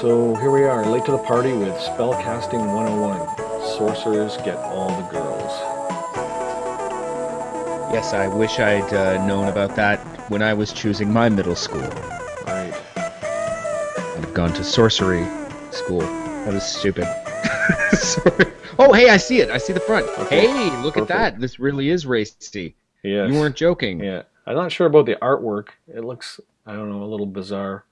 So here we are, late to the party with Spellcasting 101. Sorcerers get all the girls. Yes, I wish I'd uh, known about that when I was choosing my middle school. Right. I'd have gone to sorcery school. That was stupid. Oh, hey, I see it. I see the front. Okay. Hey, look Perfect. at that. This really is racy. Yes. You weren't joking. Yeah. I'm not sure about the artwork. It looks, I don't know, a little bizarre.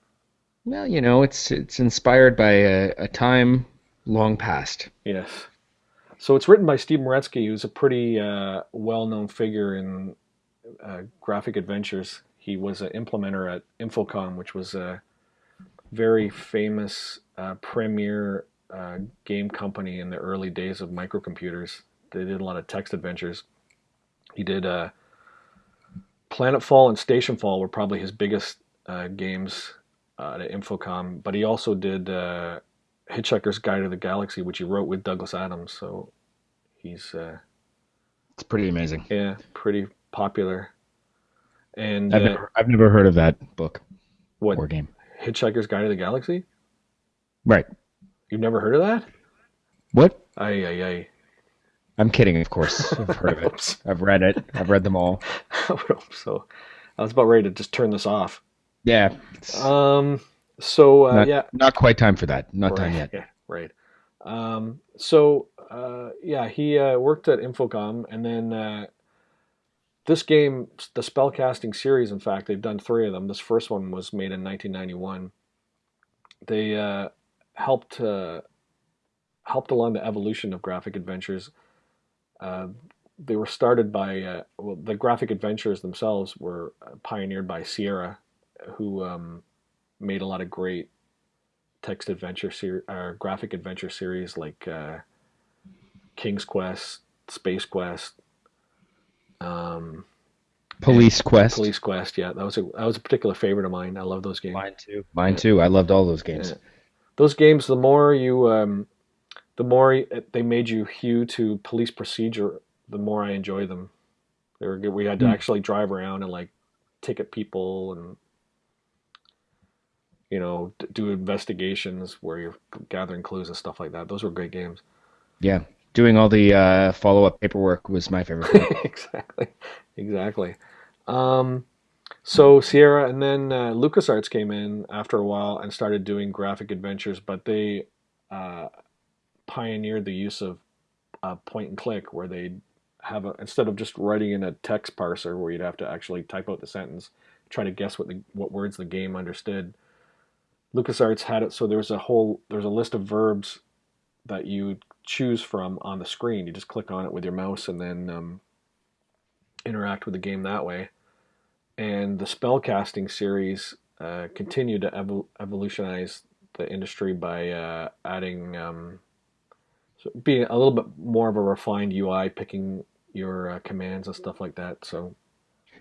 Well, you know, it's it's inspired by a, a time long past. Yes. So it's written by Steve Meretzky, who's a pretty uh, well-known figure in uh, graphic adventures. He was an implementer at Infocom, which was a very famous uh, premier uh, game company in the early days of microcomputers. They did a lot of text adventures. He did uh, Planetfall and Stationfall were probably his biggest uh, games uh, at Infocom, but he also did uh, Hitchhiker's Guide to the Galaxy, which he wrote with Douglas Adams. So he's uh, It's pretty amazing. yeah pretty popular. And I've uh, never I've never heard of that book what or game. Hitchhiker's Guide to the Galaxy? Right. You've never heard of that? What? Ay ay ay. I'm kidding, of course. I've heard of it. I've read it. I've read them all. I hope so. I was about ready to just turn this off. Yeah. Um. So uh, not, yeah, not quite time for that. Not right, time yet. Yeah, right. Um, so uh, yeah, he uh, worked at Infocom, and then uh, this game, the spellcasting series. In fact, they've done three of them. This first one was made in 1991. They uh, helped uh, helped along the evolution of graphic adventures. Uh, they were started by uh, well, the graphic adventures themselves were uh, pioneered by Sierra, who um, made a lot of great text adventure ser- or graphic adventure series like uh, King's Quest, Space Quest, um, Police Quest. Police Quest. Yeah, that was a that was a particular favorite of mine. I love those games. Mine too. Mine too. I loved all those games. Yeah. Those games, the more you, um, the more they made you hew to police procedure, the more I enjoy them. They were good. We had to Hmm. actually drive around and like ticket people and you know d- do investigations where you're gathering clues and stuff like that. Those were great games. Yeah. Doing all the uh, follow up paperwork was my favorite exactly, exactly. Um, so Sierra and then uh, LucasArts came in after a while and started doing graphic adventures, but they uh, pioneered the use of uh, point and click, where they have a instead of just writing in a text parser where you'd have to actually type out the sentence, try to guess what the what words the game understood. LucasArts had it so there was a whole there's a list of verbs that you choose from on the screen. You just click on it with your mouse and then um, interact with the game that way. And the spellcasting series uh, continued to evol- evolutionize the industry by uh, adding, um, so being a little bit more of a refined UI, picking your uh, commands and stuff like that. So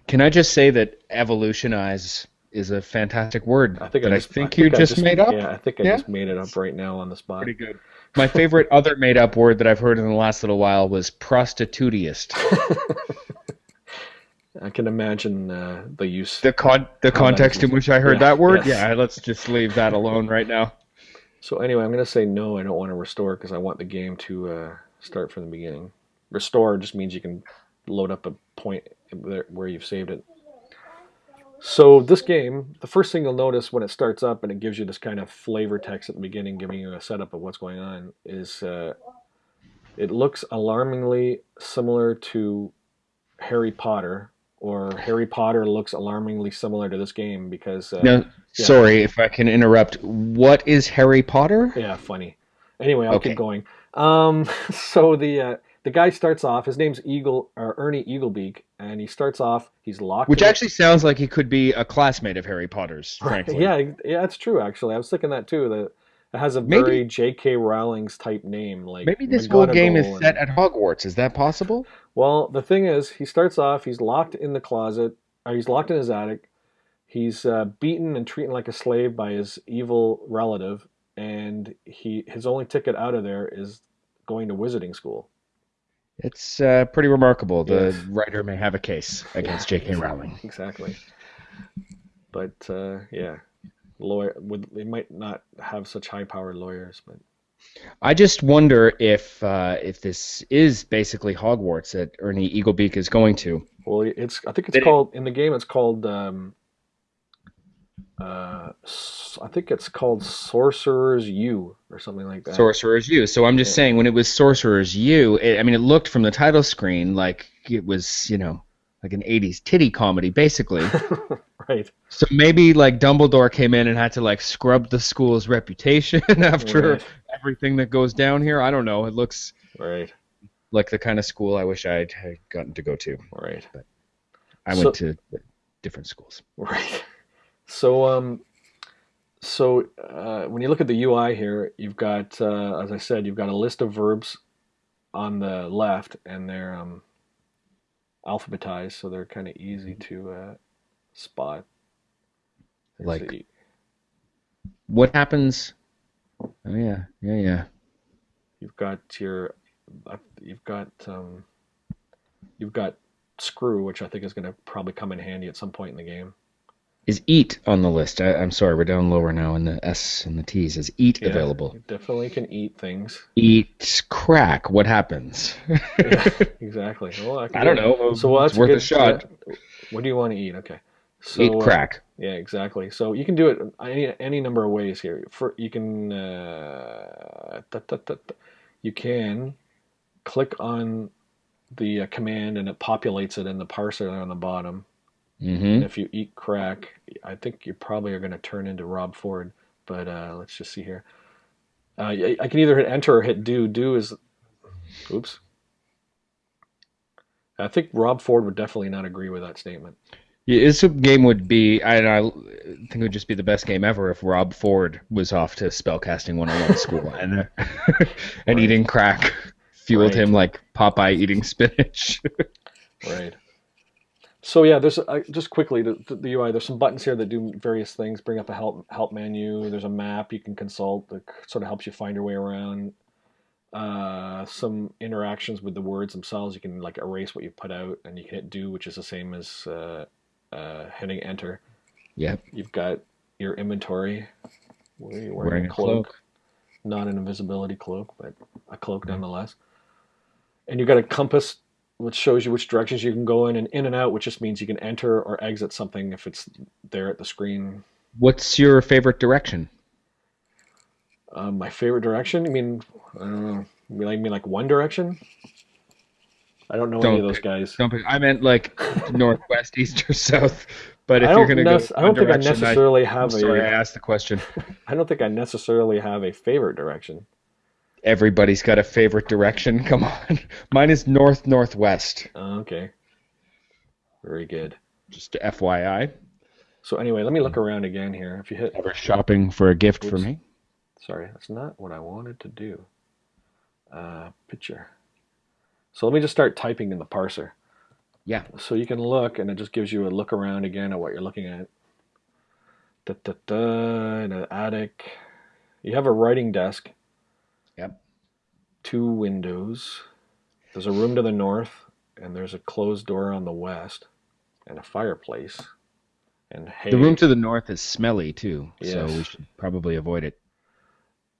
Can I just say that evolutionize is a fantastic word I think I I, think I you I just, made up? Yeah, I think I Yeah? just made it up right now on the spot. Pretty good. My favorite other made up word that I've heard in the last little while was prostitutiest. I can imagine uh, the use. The con the context in which I heard yeah, that word? yes. Yeah, let's just leave that alone right now. So anyway, I'm going to say no. I don't want to restore because I want the game to uh, start from the beginning. Restore just means you can load up a point where you've saved it. So this game, the first thing you'll notice when it starts up and it gives you this kind of flavor text at the beginning, giving you a setup of what's going on, is uh, it looks alarmingly similar to Harry Potter, or Harry Potter looks alarmingly similar to this game because uh, Now, Yeah. sorry if I can interrupt. What is Harry Potter? Yeah, funny. Anyway, I'll Okay. keep going. Um, so the uh, the guy starts off. His name's Eagle or Ernie Eaglebeak, and he starts off. He's locked. Which actually sounds like he could be a classmate of Harry Potter's, frankly. Yeah, yeah, it's true. Actually, I was thinking that too. That it has a Maybe- very J.K. Rowling's type name. Like Maybe this whole game is McGonagall set at Hogwarts. Is that possible? Well, the thing is, he starts off. He's locked in the closet. Or he's locked in his attic. He's uh, beaten and treated like a slave by his evil relative, and he his only ticket out of there is going to wizarding school. It's uh, pretty remarkable. The Yes. writer may have a case against J.K. Rowling. Exactly. But uh, yeah, lawyer would they might not have such high powered lawyers, but I just wonder if uh, if this is basically Hogwarts that Ernie Eaglebeak is going to. well, it's I think it's Did it- called in the game. It's called um, uh, I think it's called Sorcerer's U or something like that. Sorcerer's U. So I'm just Yeah. saying, when it was Sorcerer's U, it, I mean, it looked from the title screen like it was, you know, like an 80s titty comedy, basically. right. so maybe like Dumbledore came in and had to like scrub the school's reputation after Right. everything that goes down here. I don't know. It looks Right. like the kind of school I wish I'd had gotten to go to. Right. But I So- went to different schools. Right. So um, so uh, when you look at the UI here, you've got, uh, as I said, you've got a list of verbs on the left, and they're um, alphabetized, so they're kind of easy to uh, spot. Let's Like- see. What happens? Oh yeah, yeah, yeah. you've got your, uh, you've got um, you've got screw, which I think is going to probably come in handy at some point in the game. Is eat on the list? I, I'm sorry, we're down lower now in the S and the T's. Is eat Yeah, available? you definitely can eat things. Eat crack. What happens? Yeah, exactly. Well, I, can I don't know. So well, that's it's worth a shot. What do you want to eat? Okay. So, eat uh, crack. yeah, exactly. So you can do it any any number of ways here. For you can uh, da, da, da. you can click on the uh, command and it populates it in the parser on the bottom. Hmm And if you eat crack, I think you probably are going to turn into Rob Ford. But uh, let's just see here. Uh, I I can either hit enter or hit do. Do is, oops. I think Rob Ford would definitely not agree with that statement. Yeah, this game would be. I, I think it would just be the best game ever if Rob Ford was off to spellcasting 101 school and and Right. eating crack fueled Right. him like Popeye eating spinach. Right. So yeah, there's uh, just quickly the, the UI. There's some buttons here that do various things. Bring up a help help menu. There's a map you can consult that sort of helps you find your way around. Uh, some interactions with the words themselves. You can like erase what you put out, and you can hit do, which is the same as uh, uh, hitting enter. Yep. You've got your inventory. Wearing, Wearing a cloak. cloak. not an invisibility cloak, but a cloak nonetheless. And you've got a compass, which shows you which directions you can go in, and in and out, which just means you can enter or exit something if it's there at the screen. What's your favorite direction? Um, my favorite direction? I mean, I don't know. You mean like, One Direction? I don't know any Don't of those pick- guys. Don't pick, I meant like northwest, east, or south. But if you're gonna nec- go, I don't think I one direction, necessarily I'm have sorry, I a. asked the question. I don't think I necessarily have a favorite direction. Everybody's got a favorite direction. Come on, mine is north northwest. Oh, okay. Very good. Just FYI. So anyway, let me look around again here. If you hit Ever shopping for a gift for me? Sorry, that's not what I wanted to do. Uh, picture. So let me just start typing in the parser. Yeah. So you can look, and it just gives you a look around again at what you're looking at. Da, da, da, in an attic. You have a writing desk. Two windows. There's a room to the north, and there's a closed door on the west, and a fireplace. And hay. The room to the north is smelly too, so we should probably avoid it.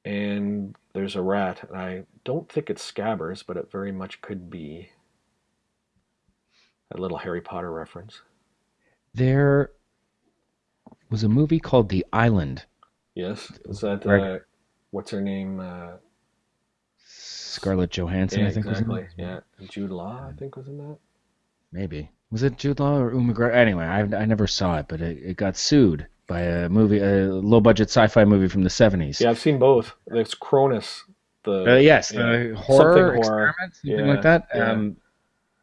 and there's a rat, and I don't think it's Scabbers, but it very much could be a little Harry Potter reference. There was a movie called The Island. Yes, is that uh, what's her name? Uh, Scarlett Johansson, yeah, I think exactly. was in it. Yeah, Jude Law, I think was in that. Maybe was it Jude Law or Uma Gra- Anyway, I I never saw it, but it, it got sued by a movie, a low budget sci-fi movie from the seventies. Yeah, I've seen both. It's Clonus. The Uh, yes, yeah, the horror Something horror. experiment, something Yeah, like that. yeah. Um,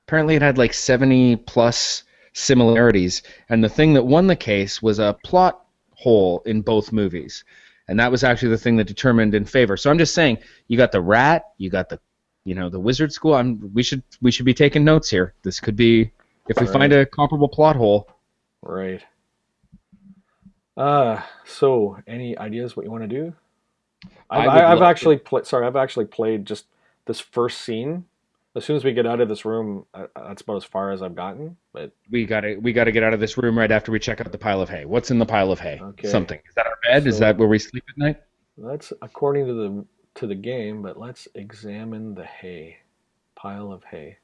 apparently, it had like seventy plus similarities, and the thing that won the case was a plot hole in both movies, and that was actually the thing that determined in favor. So I'm just saying, you got the rat, you got the, you know, the wizard school. I'm we should we should be taking notes here. This could be if we Right. find a comparable plot hole. Right. Uh, so any ideas what you want to do? I I've, I, I've actually played. Sorry, I've actually played just this first scene, As soon as we get out of this room, uh, that's about as far as I've gotten. But We gotta we gotta get out of this room right after we check out the pile of hay. What's in the pile of hay? Okay. Something. Is that our bed? Is that where we sleep at night? that's according to the to the game. But let's examine the hay pile of hay.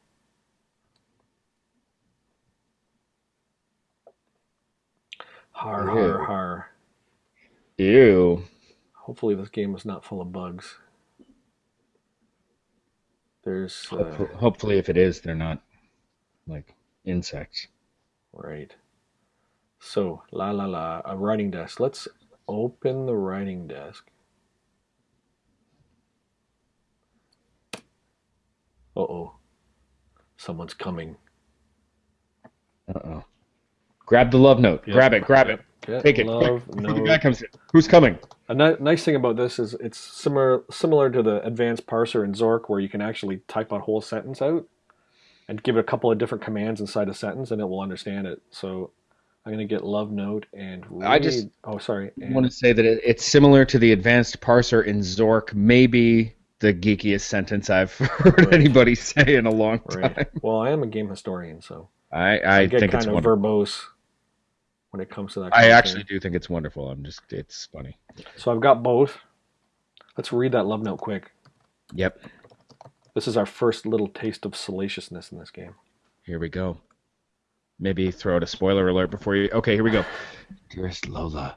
Har har har. Ew. Hopefully, this game is not full of bugs. There's uh, Hopefully, hopefully if it is, they're not like insects. right. So la la la, a writing desk. Let's open the writing desk. Uh oh, someone's coming. Uh oh. Grab the love note. Yep. Grab it. Grab it. Get Take it. Love quick, the guy comes in. Who's coming? A ni- nice thing about this is it's similar similar to the advanced parser in Zork, where you can actually type a whole sentence out and give it a couple of different commands inside a sentence, and it will understand it. So I'm gonna get love note and read. I just oh sorry. I want to say that it, it's similar to the advanced parser in Zork. Maybe the geekiest sentence I've heard Right. anybody say in a long time. right. Well, I am a game historian, so I, I I get think kind it's of wonderful. verbose when it comes to that. I actually thing. do think it's wonderful. I'm just, it's funny. So I've got both. Let's read that love note quick. Yep. This is our first little taste of salaciousness in this game. Here we go. Maybe throw out a spoiler alert before you. Okay, here we go. Dearest Lola,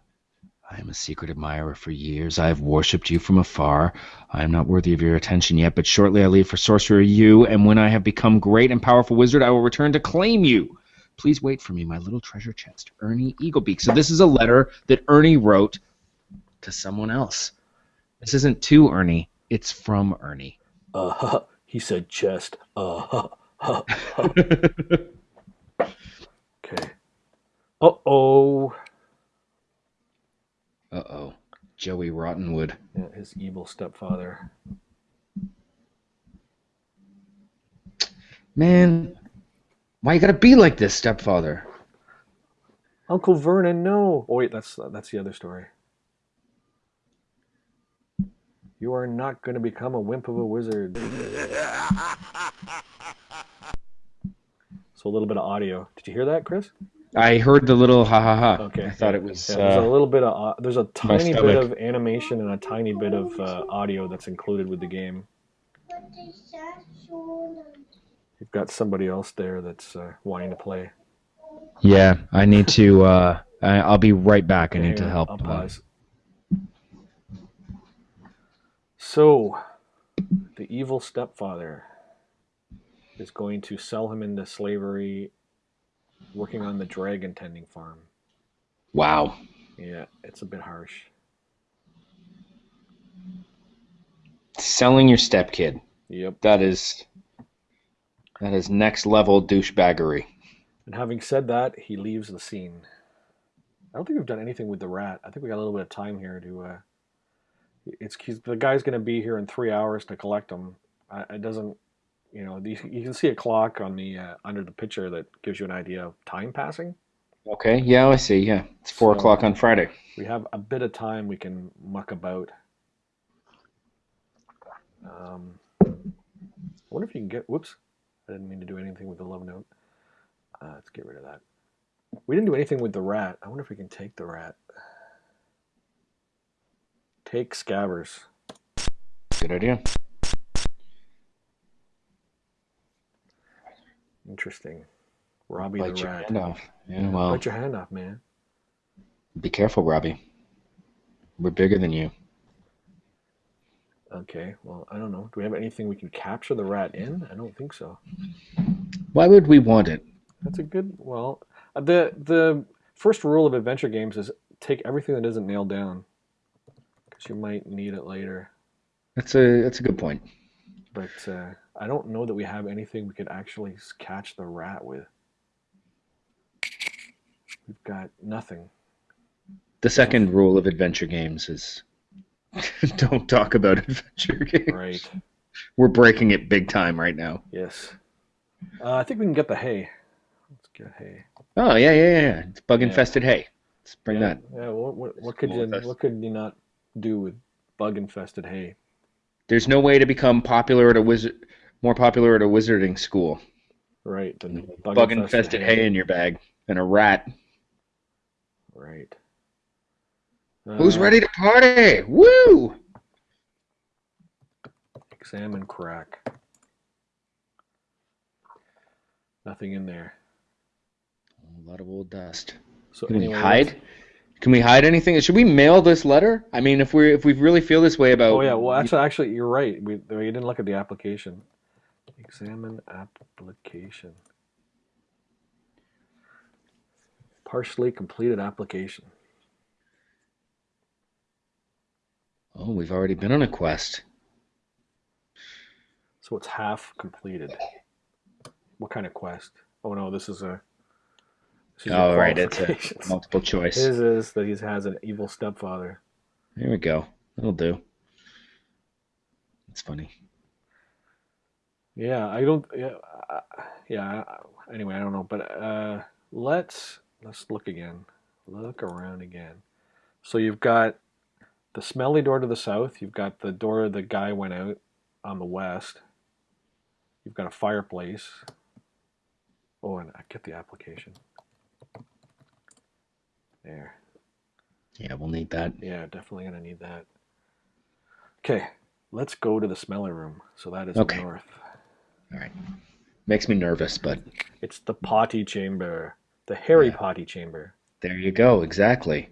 I am a secret admirer for years. I have worshipped you from afar. I am not worthy of your attention yet, but shortly I leave for Sorcerer U, and when I have become great and powerful wizard, I will return to claim you. Please wait for me, my little treasure chest, Ernie Eaglebeak. So this is a letter that Ernie wrote to someone else. This isn't to Ernie, it's from Ernie. Uh huh. He said chest. Uh huh. huh, huh. Okay. Uh oh. Uh oh. Joey Rottenwood. Yeah, his evil stepfather. Man, why you gotta be like this, stepfather? Uncle Vernon, no. Oh wait, that's that's the other story. You are not going to become a wimp of a wizard. So a little bit of audio. Did you hear that, Chris? I heard the little ha ha ha. Okay. I thought it was. Yeah, there's a Uh, little bit of au- there's a tiny bit of animation and a tiny bit of uh, audio that's included with the game. You've got somebody else there that's uh, wanting to play. yeah, I need to. Uh, I, I'll be right back. I need to help. I'll uh, pause. So, the evil stepfather is going to sell him into slavery, working on the dragon tending farm. wow. Yeah, it's a bit harsh. Selling your stepkid. Yep. That is. That is next level douchebaggery. And having said that, he leaves the scene. I don't think we've done anything with the rat. I think we got a little bit of time here to. Uh, it's he's, the guy's going to be here in three hours to collect him. I, it doesn't, you know, you, you can see a clock on the uh, under the picture that gives you an idea of time passing. Okay. Yeah, I see. Yeah, it's four So- o'clock on Friday. We have a bit of time we can muck about. Um, I wonder if you can get. Whoops, didn't mean to do anything with the love note. Uh, let's get rid of that. We didn't do anything with the rat. I wonder if we can take the rat. Take Scabbers. Good idea. Interesting. Robbie Bite the your rat. hand off. Yeah. Well, Bite your hand off, man. be careful, Robbie. We're bigger than you. Okay. Well, I don't know. Do we have anything we can capture the rat in? I don't think so. Why would we want it? That's a good. Well, uh, the the first rule of adventure games is take everything that isn't nailed down, because you might need it later. That's a that's a good point. But uh, I don't know that we have anything we could actually catch the rat with. We've got nothing. The second rule of adventure games is don't talk about adventure games. Right. We're breaking it big time right now. yes. Uh, I think we can get the hay. Let's get hay. Oh yeah, yeah, yeah. It's bug Yeah. infested hay. Let's bring yeah, that. Yeah. What, what, what could you what could you not do with bug infested hay? There's no way to become popular at a wizard more popular at a wizarding school. Right. than Bug infested hay in your bag and a rat. Right. Who's Uh, ready to party? Woo! Examine crack. Nothing in there. A lot of old dust. So Can we hide? Can we hide anything? Should we mail this letter? I mean, if we if we really feel this way about Oh yeah. Well, actually, actually, you're right. We we didn't look at the application. Examine application. Partially completed application. Oh, we've already been on a quest. So it's half completed. What kind of quest? Oh no, this is a. This is Oh, right, it's a multiple choice. His is that he has an evil stepfather. There we go. That'll do. It's funny. Yeah, I don't. Yeah, uh, yeah. Anyway, I don't know, but uh, let's let's look again. Look around again. So you've got the smelly door to the south. You've got the door the guy went out on the west. You've got a fireplace. Oh, and I get the application. There. Yeah, we'll need that. Yeah, definitely gonna need that. Okay, let's go to the smelly room. So that is Okay. north. All right. Makes me nervous, but It's the potty chamber, the hairy Yeah. potty chamber. there you go. Exactly.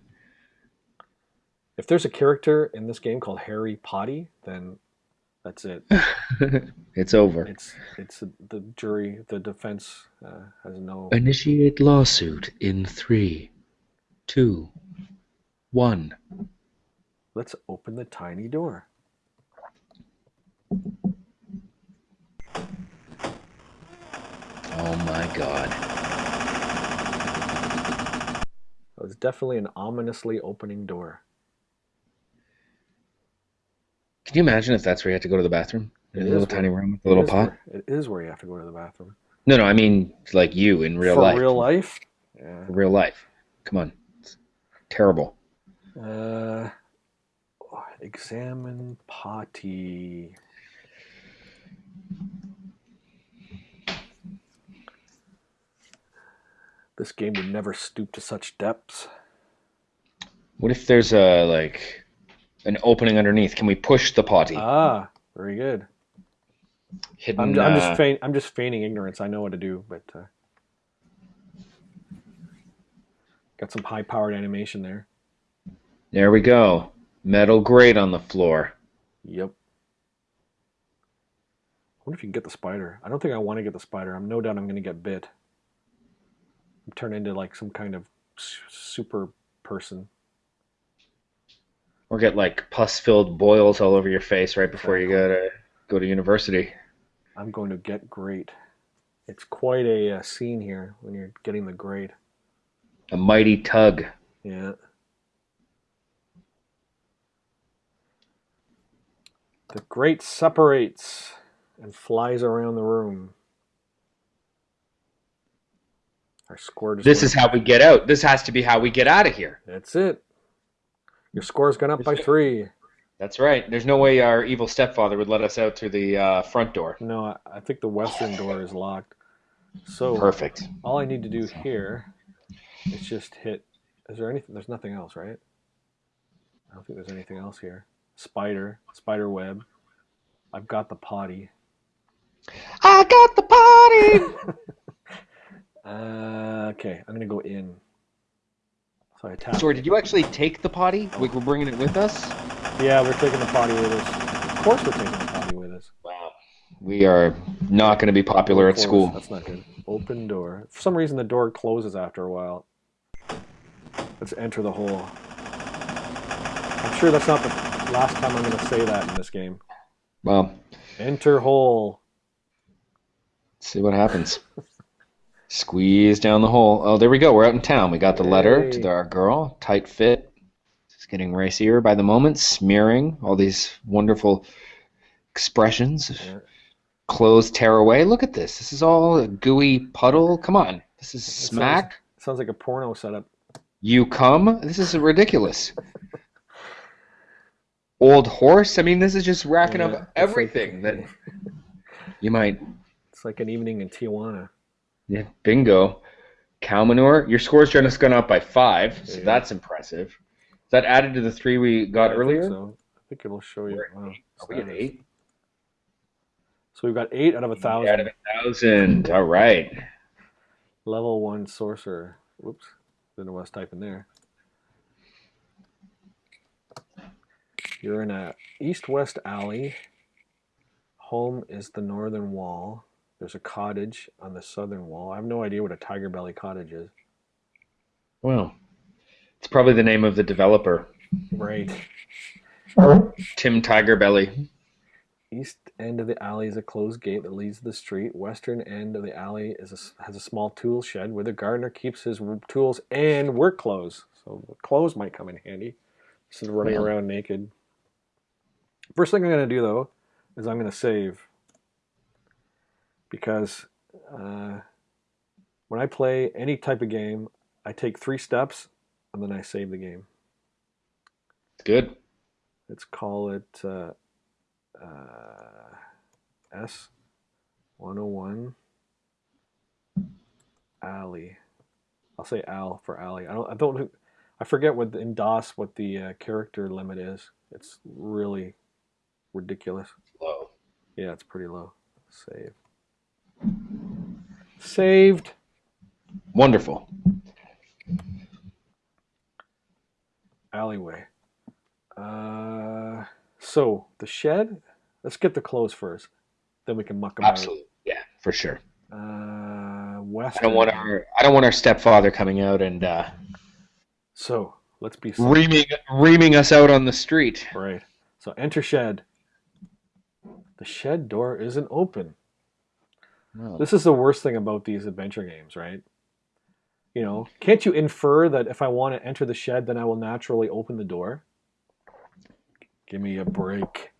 If there's a character in this game called Harry Potty, then that's it. it's over. It's it's the jury, the defense uh, has no. Initiate lawsuit in three, two, one. Let's open the tiny door. Oh my god. It was definitely an ominously opening door. Can you imagine if that's where you had to go to the bathroom? In a little where- tiny room with a little pot? Where, it is where you have to go to the bathroom. No, no, I mean like you in real For life. real life? Yeah. For real life. Come on. It's terrible. Uh, examine potty. This game would never stoop to such depths. What if there's a like an opening underneath? Can we push the potty? Ah, very good. Hidden. I'm, I'm uh, just feign, I'm just feigning ignorance. I know what to do, but uh, got some high-powered animation there. There we go. Metal grate on the floor. Yep. I wonder if you can get the spider. I don't think I want to get the spider. I'm no doubt I'm going to get bit. Turn into like some kind of super person. Or get like pus-filled boils all over your face right before you go to go to university. I'm going to get great. It's quite a uh, scene here when you're getting the grade. A mighty tug. Yeah. The grate separates and flies around the room. Our score This is how we get out. This has to be how we get out of here. That's it. Your score's gone up by three. That's right. There's no way our evil stepfather would let us out through the uh, front door. No, I, I think the western door is locked. So Perfect. all I need to do here is just hit. Is there anything? There's nothing else, right? I don't think there's anything else here. Spider, spider web. I've got the potty. I got the potty. Uh, okay, I'm gonna go in. So I. Sorry, did you actually take the potty? Like we're bringing it with us? Yeah, we're taking the potty with us. Of course, we're taking the potty with us. Wow. We are not going to be popular at school. That's not good. Open door. For some reason, the door closes after a while. Let's enter the hole. I'm sure that's not the last time I'm going to say that in this game. Well, Enter hole. let's see what happens. Squeeze down the hole. Oh, there we go. We're out in town. We got the letter Yay. to our girl. Tight fit. It's getting racier by the moment. Smearing. All these wonderful expressions. Yeah. Clothes tear away. Look at this. This is all a gooey puddle. Come on. This is sounds- smack. Sounds like a porno setup. You come? This is ridiculous. Old horse? I mean, this is just racking Yeah, up it's like- everything. That You might. It's like an evening in Tijuana. Yeah, bingo. Cow manure. Your score's just gone up by five, so Yeah. that's impressive. Is that added to the three we got I think earlier? so. I think it'll show you. Wow, Are we at eight? So we've got eight out of a thousand. Out of a thousand. All right. Level one sorcerer. Whoops. Didn't know what I was typing there. You're in a east-west alley. Home is the northern wall. There's a cottage on the southern wall. I have no idea what a tiger belly cottage is. Well, it's probably the name of the developer, Right. Tim Tiger Belly. East end of the alley is a closed gate that leads to the street. Western end of the alley is a has a small tool shed where the gardener keeps his tools and work clothes. So clothes might come in handy instead of running Well. around naked. First thing I'm going to do though is I'm going to save because uh, when I play any type of game, I take three steps and then I save the game. Good. Let's call it uh, uh, S 101 Alley. I'll say Al for Alley. I don't. I don't. I forget what in DOS what the uh, character limit is. It's really ridiculous. Low. Yeah, it's pretty low. Save. Saved. Wonderful. Alleyway. Uh, so the shed. Let's get the clothes first. Then we can muck them Absolutely. Yeah, for sure. Uh, west. I don't want our I don't want our stepfather coming out and uh, So let's be reaming reaming us out on the street. right. So enter shed. The shed door isn't open. This is the worst thing about these adventure games, right? You know, can't you infer that if I want to enter the shed, then I will naturally open the door? Give me a break.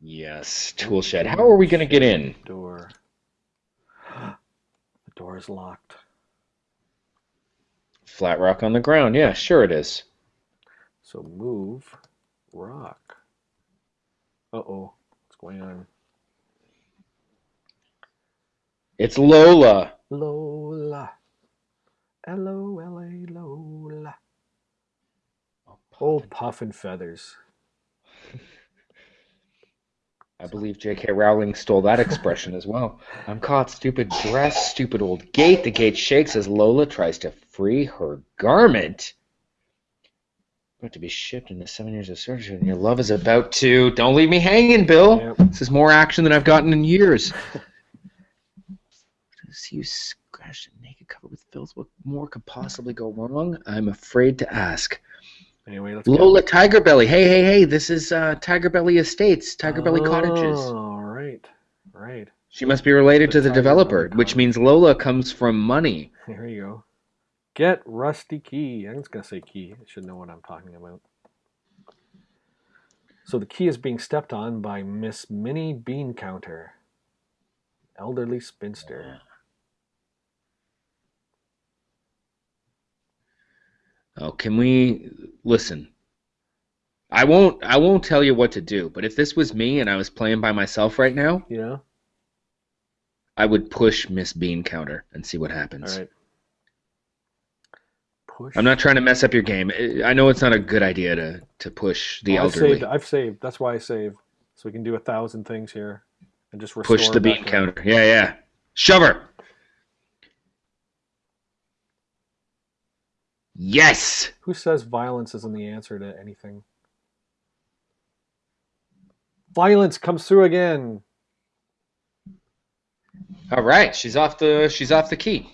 yes, tool shed. How are we going to get in? Door. The door is locked. Flat rock on the ground. Yeah, sure it is. So move rock. Uh oh. What's going on? It's Lola. Lola. L O L A Lola. Oh, puff and feathers. I believe J.K. Rowling stole that expression as well. I'm caught, stupid dress, stupid old gate. The gate shakes as Lola tries to free her garment. About to be shipped into seven years of surgery, and your love is about to. Don't leave me hanging, Bill. Yep. This is more action than I've gotten in years. See you scratched and naked, covered with filth. What more could possibly go wrong? I'm afraid to ask. Anyway, let's Lola Tiger Belly. Hey, hey, hey! This is uh, Tiger Belly Estates, Tiger Belly Cottages. Oh, right. Right. She must be related The to the Tiger developer, Belly which means Lola comes from money. There you go. Get rusty key. I'm just gonna say key. I should know what I'm talking about. So the key is being stepped on by Miss Minnie Bean Counter, elderly spinster. Oh, can we listen? I won't. I won't tell you what to do. But if this was me and I was playing by myself right now, You know. I would push Miss Bean Counter and see what happens. All right. Push. I'm not trying to mess up your game. I- know it's not a good idea to to push the Oh, I've saved. I've saved. That's why I saved. So we can do a thousand things here, and just restore Push the bean counter. Yeah, yeah. Shove her. Yes. Who says violence isn't the answer to anything? Violence comes through again. All right. She's off the. She's off the key.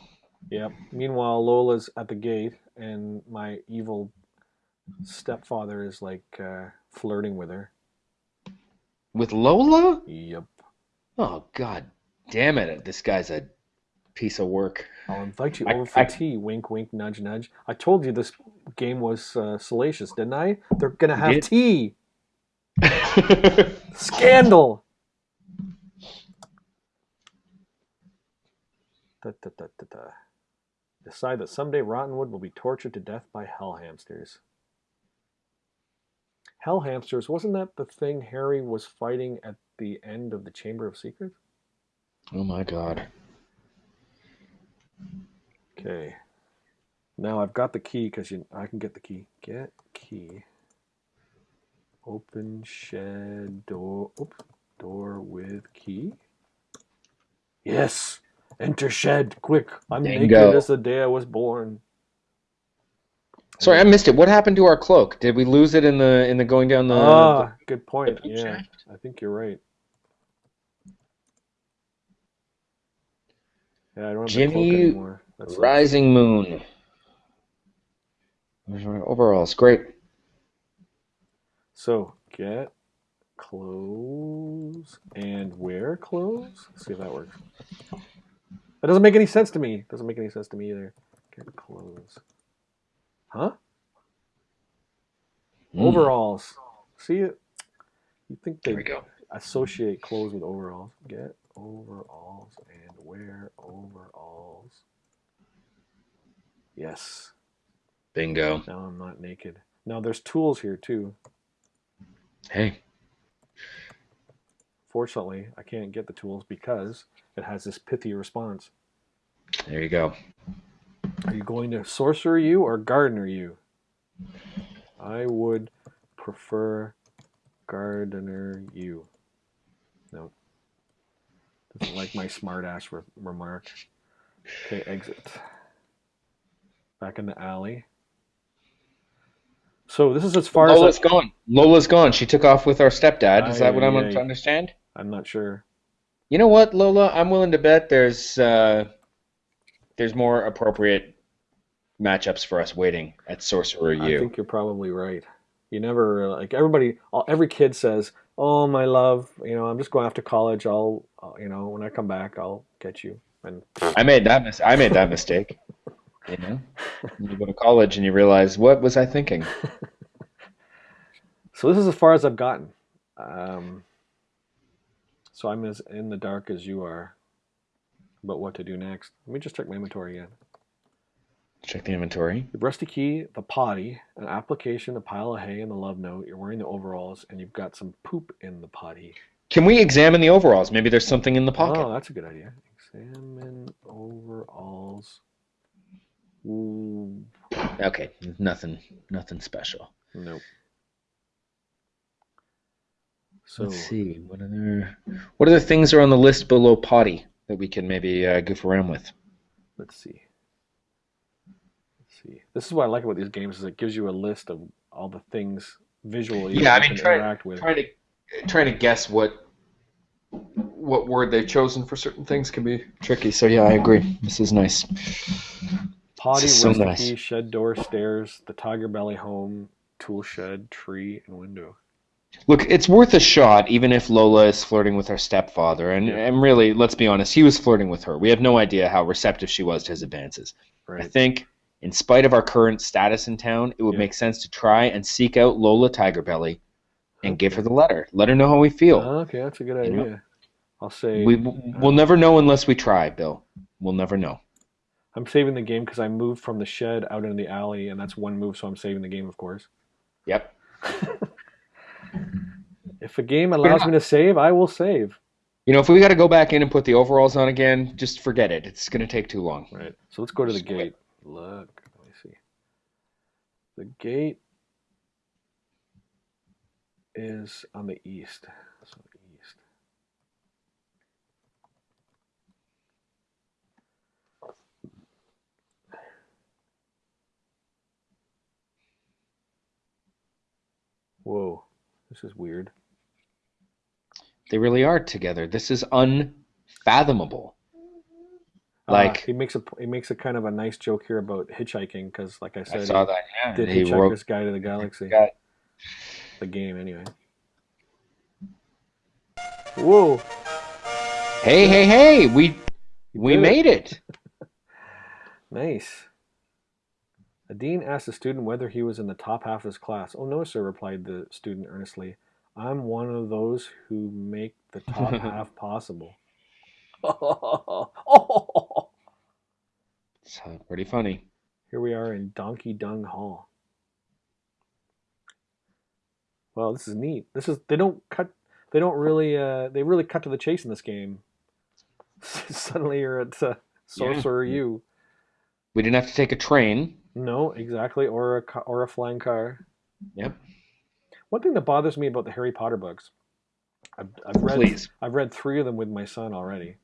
Yep. Meanwhile, Lola's at the gate, and my evil stepfather is like uh, flirting with her. With Lola? Yep. Oh God, damn it! This guy's a piece of work. I'll invite you I- over for I- tea. Wink, wink, nudge, nudge. I told you this game was uh, salacious, didn't I? They're gonna have did. tea. Scandal. Da, da, da. Decide that someday Rottenwood will be tortured to death by hell hamsters. Hell hamsters, wasn't that the thing Harry was fighting at the end of the Chamber of Secrets? Oh my god. Okay. Now I've got the key because I can get the key. Get key. Open shed door. Oops. Door with key. Yes. Enter shed. Quick. I'm Bingo. naked as the day I was born. Sorry, I missed it. What happened to our cloak? Did we lose it in the in the going down the? ah, good point. the Yeah, shaft? I think you're right. Yeah, I don't have Jimmy anymore. That's Rising Moon. My overalls? Great. So get clothes and wear clothes. Let's see if that works. That doesn't make any sense to me. Doesn't make any sense to me either. Get clothes. Huh? Hmm. Overalls. See it? You think There they we go. associate clothes with overalls? Get overalls and wear overalls. Yes. Bingo. Now I'm not naked. Now there's tools here too. Hey. Fortunately, I can't get the tools because it has this pithy response. There you go. Are you going to sorcerer you or gardener you? I would prefer gardener you. No. Like my smartass re- remark. Okay, exit. Back in the alley. So this is as far Lola's as I, gone. Lola's gone. She took off with our stepdad. Is that what I'm aye. to understand? I'm not sure. You know what, Lola? I'm willing to bet there's uh, there's more appropriate matchups for us waiting at Sorcerer I U. think you're probably right. You never like everybody. all- Every kid says, "Oh, my love, you know, I'm just going off to college. I'll, uh, you know, when I come back, I'll get you." And I made that mis- I made that mistake. You know, you go to college and you realize what was I thinking? so this is as far as I've gotten. Um, so I'm as in the dark as you are about what to do next. Let me just check my inventory again. Check the inventory. The rusty key, the potty, an application, a pile of hay, and the love note. You're wearing the overalls, and you've got some poop in the potty. Can we examine the overalls? Maybe there's something in the pocket. Oh, that's a good idea. Examine overalls. Ooh, Okay, nothing, nothing special. nope. So Let's see. What other what other things are on the list below potty that we can maybe uh, goof around with? let's see. Let's see. This is what I like about these games is it gives you a list of all the things visually Yeah, that I you mean, can try- interact with. Trying to trying to guess what what word they've chosen for certain things can be tricky. So yeah, I agree. This is nice. Potty, is so nice. key, shed door, stairs, the tiger belly home, tool shed, tree, and window. Look, it's worth a shot, even if Lola is flirting with her stepfather. And, and really, let's be honest, he was flirting with her. We have no idea how receptive she was to his advances. I think, in spite of our current status in town, it would Yeah. make sense to try and seek out Lola Tigerbelly and give her the letter. Let her know how we feel. Oh, okay, that's a good You know? idea. I'll say we uh, we'll never know unless we try, Bill. We'll never know. I'm saving the game because I moved from the shed out into the alley, and that's one move, so I'm saving the game, of course. Yep. If a game allows me to save, I will save. You know, if we got to go back in and put the overalls on again, just forget it. It's going to take too long. Right. So let's go to the Sweet. gate. Look, let me see. The gate is on the east. So east. Whoa, this is weird. They really are together. This is unfathomable. Uh, Like- he makes a he makes a kind of a nice joke here about hitchhiking because, like I I said, saw he that. Yeah, did he Hitchhiker's wrote. Guide to the Galaxy, Got- the game anyway. Whoa, Hey, hey, hey! We we did made it. nice. A dean asked a student whether he was in the top half of his class. Oh no, sir, replied the student earnestly. I'm one of those who make the top half possible. It's uh, pretty funny. Here we are in Donkey Dung Hall. Well, this is neat. This is they don't cut they don't really uh they really cut to the chase in this game. Suddenly you're at uh, Sorcerer U. We didn't have to take a train. No, exactly, or a or a flying car. Yep. One thing that bothers me about the Harry Potter books, I've, I've read Please. I've read three of them with my son already.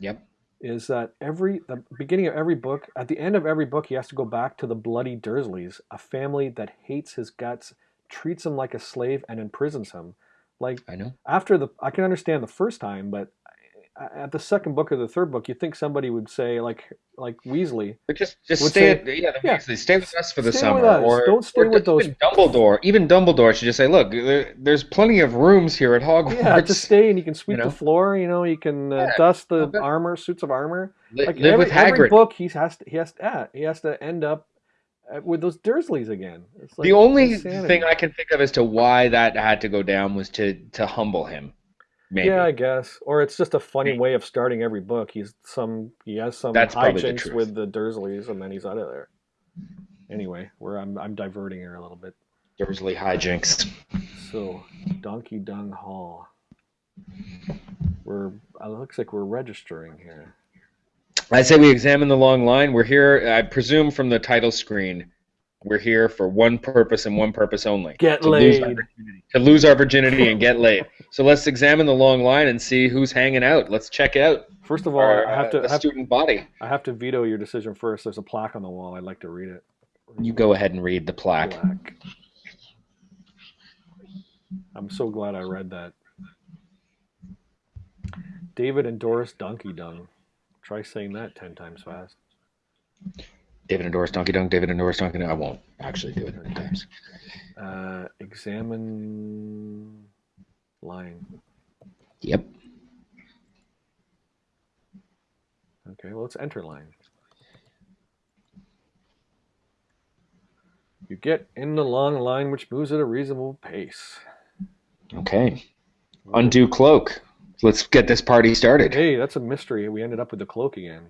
Yep. Is that every the beginning of every book, at the end of every book, he has to go back to the bloody Dursleys, a family that hates his guts, treats him like a slave, and imprisons him. Like I know. after the, I can understand the first time, but at the second book or the third book, you think somebody would say like like Weasley, But just just stay say- at, yeah, the yeah, Weasley, stay with us for the summer or Don't stay or with even those- Dumbledore. Even Dumbledore should just say, "Look, there, there's plenty of rooms here at Hogwarts. yeah, just stay and you can sweep You know? the floor. You know, you can uh, Yeah, dust the armor, suits of armor. Li- Like live every, with every book, he has to, he has to, yeah, he has to end up uh, Uh, with those Dursleys again. Like the only insanity. thing I can think of as to why that had to go down was to to humble him. Maybe. Yeah, I guess. Or it's just a funny way of starting every book. He's some he has some That's probably the hijinks with the Dursleys and then he's out of there. Anyway, where I'm I'm diverting here a little bit. Dursley hijinks. So, Donkey Dung Hall. We're it looks like we're registering here. I say we examine the long line. We're here, I presume, from the title screen. We're here for one purpose and one purpose only: Get to lose, laid. to lose our virginity and get laid. So let's examine the long line and see who's hanging out. Let's check out. First of all, Our, I have uh, to I have, student body. I have to veto your decision first. There's a plaque on the wall. I'd like to read it. You go ahead and read the plaque. Plaque. I'm so glad I read that. David and Doris Donkey Dung. Try saying that ten times fast. David endorsed Donkey Dunk. David endorsed Donkey Dunk. I won't actually do it many times. Uh, examine line. Yep. Okay, well, let's enter line. You get in the long line, which moves at a reasonable pace. Okay. Undo cloak. Let's get this party started. Hey, that's a mystery. We ended up with the cloak again.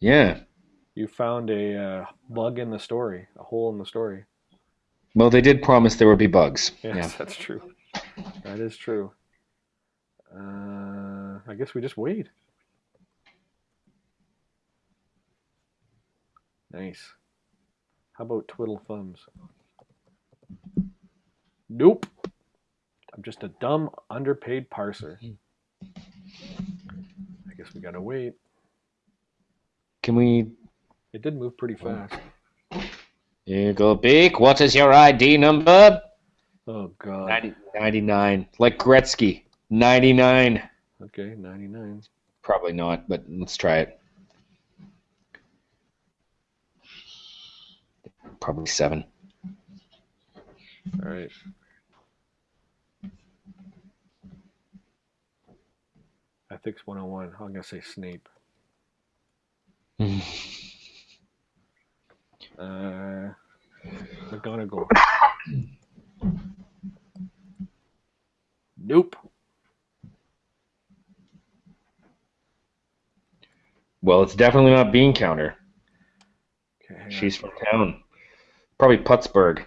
Yeah. You found a uh, bug in the story, a hole in the story. Well, they did promise there would be bugs. Yes, Yeah. that's true. That is true. Uh, I guess we just wait. Nice. How about twiddle thumbs? Nope. I'm just a dumb, underpaid parser. We gotta wait. Can we? It did move pretty fast. Eagle Beak, what is your ID number? Oh god. 90, 99. Like Gretzky. 99. Okay, 99. Probably not, but let's try it. Probably seven. All right. Ethics 101. I'm gonna say Snape. Uh, McGonagall. Nope. well, it's definitely not Bean Counter. Okay, hang on. She's from town. Probably Puttsburg.